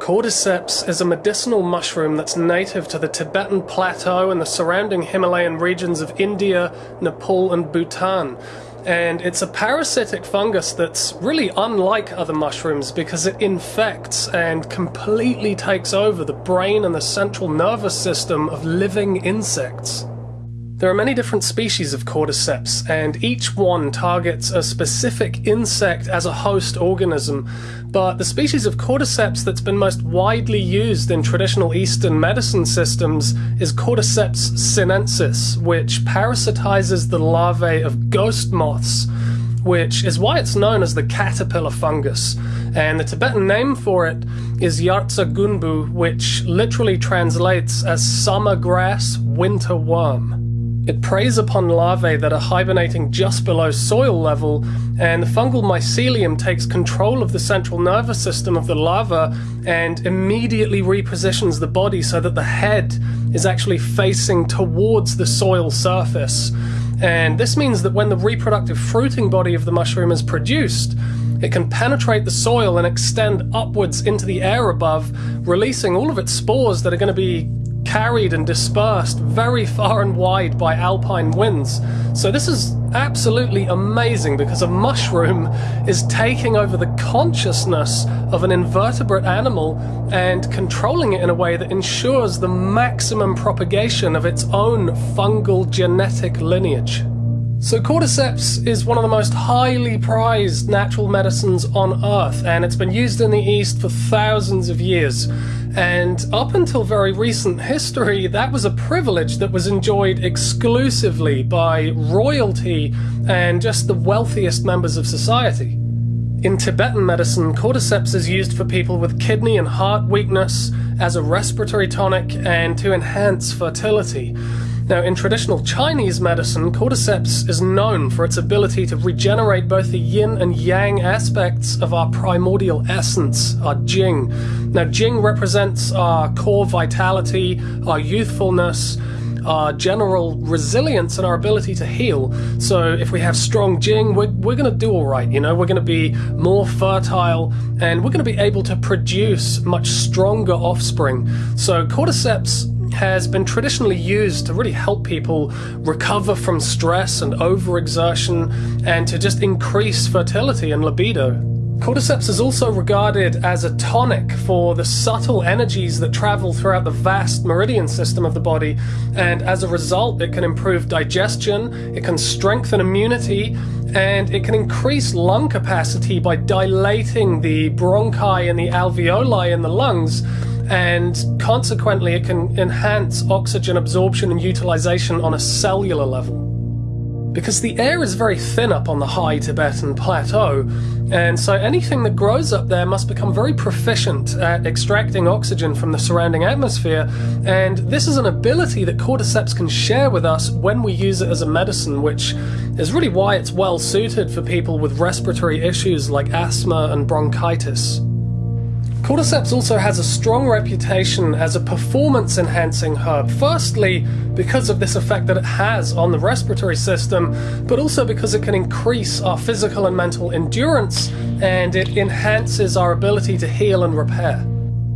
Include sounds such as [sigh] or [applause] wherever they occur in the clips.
Cordyceps is a medicinal mushroom that's native to the Tibetan Plateau and the surrounding Himalayan regions of India, Nepal, and Bhutan. And it's a parasitic fungus that's really unlike other mushrooms because it infects and completely takes over the brain and the central nervous system of living insects. There are many different species of cordyceps, and each one targets a specific insect as a host organism. But the species of cordyceps that's been most widely used in traditional Eastern medicine systems is Cordyceps sinensis, which parasitizes the larvae of ghost moths, which is why it's known as the caterpillar fungus. And the Tibetan name for it is Yartsa gunbu, which literally translates as summer grass, winter worm. It preys upon larvae that are hibernating just below soil level, and the fungal mycelium takes control of the central nervous system of the larva and immediately repositions the body so that the head is actually facing towards the soil surface. And this means that when the reproductive fruiting body of the mushroom is produced, it can penetrate the soil and extend upwards into the air above, releasing all of its spores that are going to be carried and dispersed very far and wide by alpine winds. So this is absolutely amazing because a mushroom is taking over the consciousness of an invertebrate animal and controlling it in a way that ensures the maximum propagation of its own fungal genetic lineage. So cordyceps is one of the most highly prized natural medicines on earth and it's been used in the East for thousands of years. And up until very recent history, that was a privilege that was enjoyed exclusively by royalty and just the wealthiest members of society. In Tibetan medicine, cordyceps is used for people with kidney and heart weakness, as a respiratory tonic, and to enhance fertility. Now, in traditional Chinese medicine, cordyceps is known for its ability to regenerate both the yin and yang aspects of our primordial essence, our jing. Now, jing represents our core vitality, our youthfulness, our general resilience and our ability to heal. So if we have strong Jing, we're, we're going to do all right. You know, we're going to be more fertile and we're going to be able to produce much stronger offspring. So cordyceps has been traditionally used to really help people recover from stress and overexertion and to just increase fertility and libido. Cordyceps is also regarded as a tonic for the subtle energies that travel throughout the vast meridian system of the body, and as a result, it can improve digestion, it can strengthen immunity, and it can increase lung capacity by dilating the bronchi and the alveoli in the lungs and consequently it can enhance oxygen absorption and utilization on a cellular level. Because the air is very thin up on the high Tibetan plateau, and so anything that grows up there must become very proficient at extracting oxygen from the surrounding atmosphere, and this is an ability that cordyceps can share with us when we use it as a medicine, which is really why it's well suited for people with respiratory issues like asthma and bronchitis. Cordyceps also has a strong reputation as a performance enhancing herb. Firstly, because of this effect that it has on the respiratory system, but also because it can increase our physical and mental endurance and it enhances our ability to heal and repair.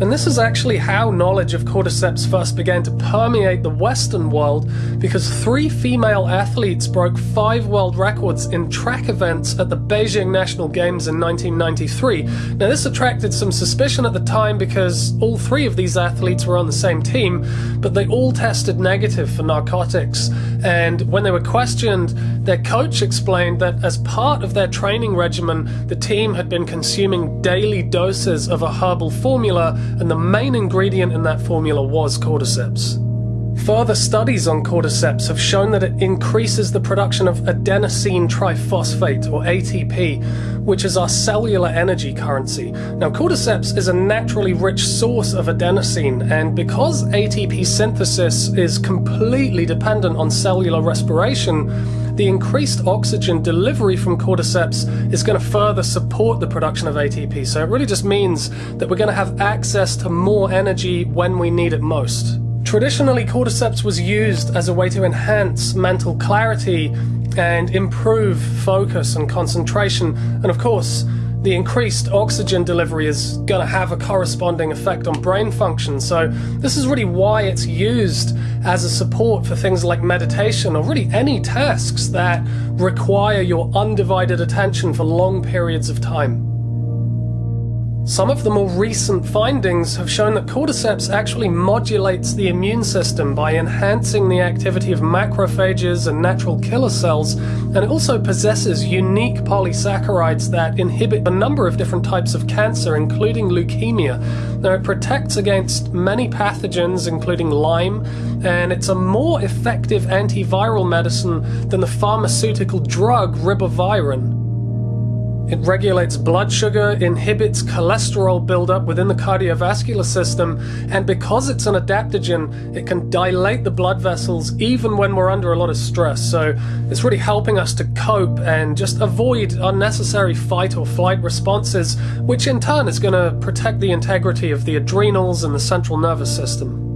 And this is actually how knowledge of cordyceps first began to permeate the Western world, because three female athletes broke five world records in track events at the Beijing National Games in 1993. Now, this attracted some suspicion at the time because all three of these athletes were on the same team, but they all tested negative for narcotics. And when they were questioned, their coach explained that as part of their training regimen, the team had been consuming daily doses of a herbal formula and the main ingredient in that formula was cordyceps. Further studies on cordyceps have shown that it increases the production of adenosine triphosphate, or ATP, which is our cellular energy currency. Now, cordyceps is a naturally rich source of adenosine, and because ATP synthesis is completely dependent on cellular respiration, the increased oxygen delivery from cordyceps is going to further support the production of ATP. So it really just means that we're going to have access to more energy when we need it most. Traditionally, cordyceps was used as a way to enhance mental clarity and improve focus and concentration. And of course, the increased oxygen delivery is going to have a corresponding effect on brain function. So, this is really why it's used as a support for things like meditation or really any tasks that require your undivided attention for long periods of time. Some of the more recent findings have shown that cordyceps actually modulates the immune system by enhancing the activity of macrophages and natural killer cells, and it also possesses unique polysaccharides that inhibit a number of different types of cancer, including leukemia. Now, it protects against many pathogens, including Lyme, and it's a more effective antiviral medicine than the pharmaceutical drug ribavirin. It regulates blood sugar, inhibits cholesterol buildup within the cardiovascular system, and because it's an adaptogen, it can dilate the blood vessels even when we're under a lot of stress. So it's really helping us to cope and just avoid unnecessary fight or flight responses, which in turn is going to protect the integrity of the adrenals and the central nervous system.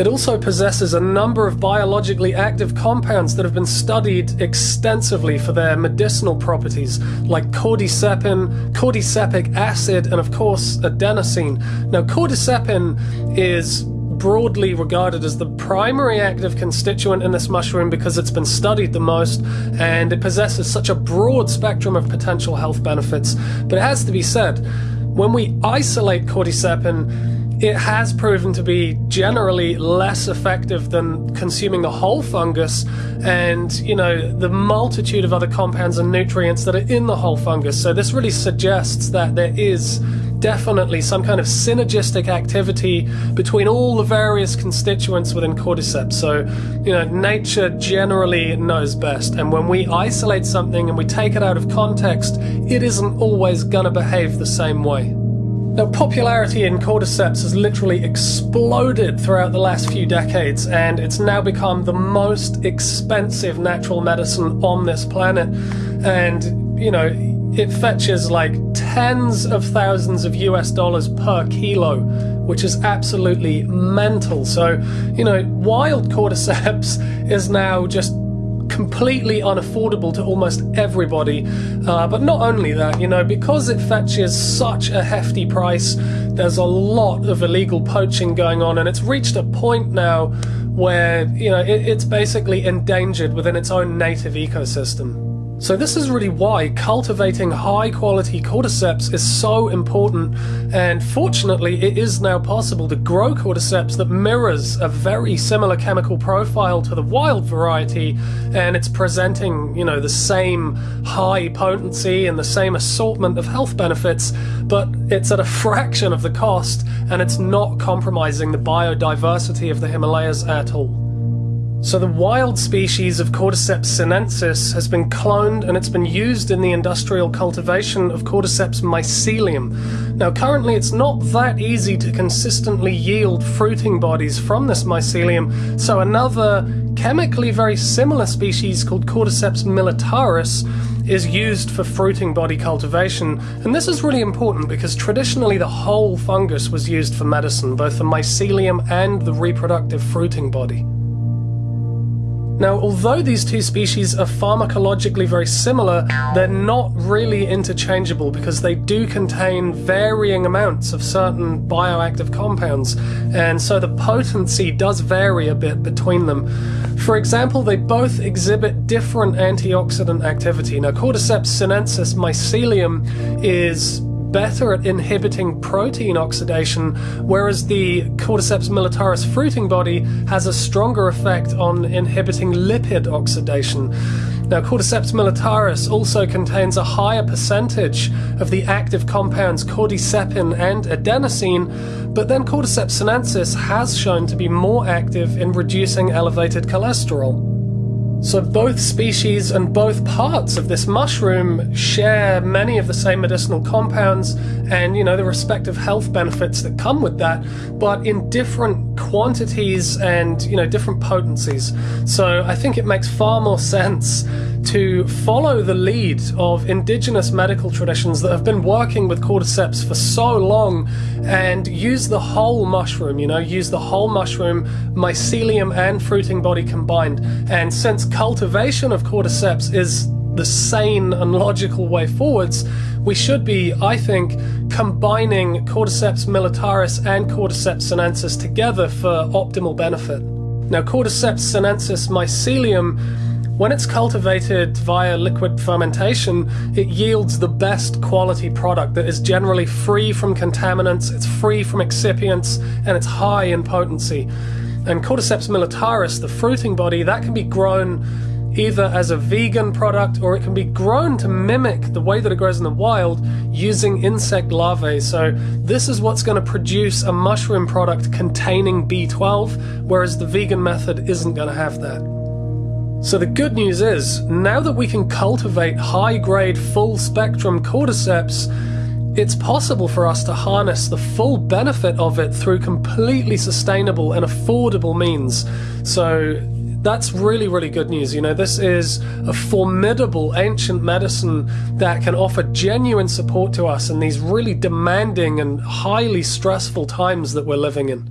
It also possesses a number of biologically active compounds that have been studied extensively for their medicinal properties, like cordycepin, cordycepic acid, and of course, adenosine. Now, cordycepin is broadly regarded as the primary active constituent in this mushroom because it's been studied the most and it possesses such a broad spectrum of potential health benefits. But it has to be said, when we isolate cordycepin, it has proven to be generally less effective than consuming the whole fungus and, you know, the multitude of other compounds and nutrients that are in the whole fungus. So this really suggests that there is definitely some kind of synergistic activity between all the various constituents within cordyceps. So, you know, nature generally knows best. And when we isolate something and we take it out of context, it isn't always going to behave the same way. Now, popularity in cordyceps has literally exploded throughout the last few decades, and it's now become the most expensive natural medicine on this planet. And, you know, it fetches like tens of thousands of US dollars per kilo, which is absolutely mental. So, you know, wild cordyceps [laughs] is now just completely unaffordable to almost everybody. Uh, but not only that, you know, because it fetches such a hefty price, there's a lot of illegal poaching going on, and it's reached a point now where, you know, it, it's basically endangered within its own native ecosystem. So this is really why cultivating high quality cordyceps is so important and fortunately it is now possible to grow cordyceps that mirrors a very similar chemical profile to the wild variety and it's presenting, you know, the same high potency and the same assortment of health benefits, but it's at a [laughs] fraction of the cost and it's not compromising the biodiversity of the Himalayas at all. So the wild species of Cordyceps sinensis has been cloned and it's been used in the industrial cultivation of Cordyceps mycelium. Now currently it's not that easy to consistently yield fruiting bodies from this mycelium, so another chemically very similar species called Cordyceps militaris is used for fruiting body cultivation, and this is really important because traditionally the whole fungus was used for medicine, both the mycelium and the reproductive fruiting body. Now, although these two species are pharmacologically very similar, they're not really interchangeable because they do contain varying amounts of certain bioactive compounds, and so the potency does vary a bit between them. For example, they both exhibit different antioxidant activity. Now, Cordyceps sinensis mycelium is better at inhibiting protein oxidation, whereas the Cordyceps militaris fruiting body has a stronger effect on inhibiting lipid oxidation. Now, Cordyceps militaris also contains a higher percentage of the active compounds cordycepin and adenosine, but then Cordyceps sinensis has shown to be more active in reducing elevated cholesterol. So both species and both parts of this mushroom share many of the same medicinal compounds and, you know, the respective health benefits that come with that, but in different quantities and, you know, different potencies. So I think it makes far more [laughs] sense to follow the lead of indigenous medical traditions that have been working with cordyceps for so long and use the whole mushroom, you know, use the whole mushroom, mycelium and fruiting body combined. And since cultivation of cordyceps is the sane and logical way forwards, we should be, I think, combining Cordyceps militaris and Cordyceps sinensis together for optimal benefit. Now, Cordyceps sinensis mycelium, when it's cultivated via liquid fermentation, it yields the best quality product that is generally free from contaminants, it's free from excipients, and it's high in potency. And Cordyceps militaris, the fruiting body, that can be grown either as a vegan product or it can be grown to mimic the way that it grows in the wild using insect larvae. So this is what's going to produce a mushroom product containing B12, whereas the vegan method isn't going to have that. So the good news is, now that we can cultivate high-grade full-spectrum cordyceps, it's possible for us to harness the full benefit of it through completely sustainable and affordable means. So that's really, really good news. You know, this is a formidable ancient medicine that can offer genuine support to us in these really demanding and highly stressful times that we're living in.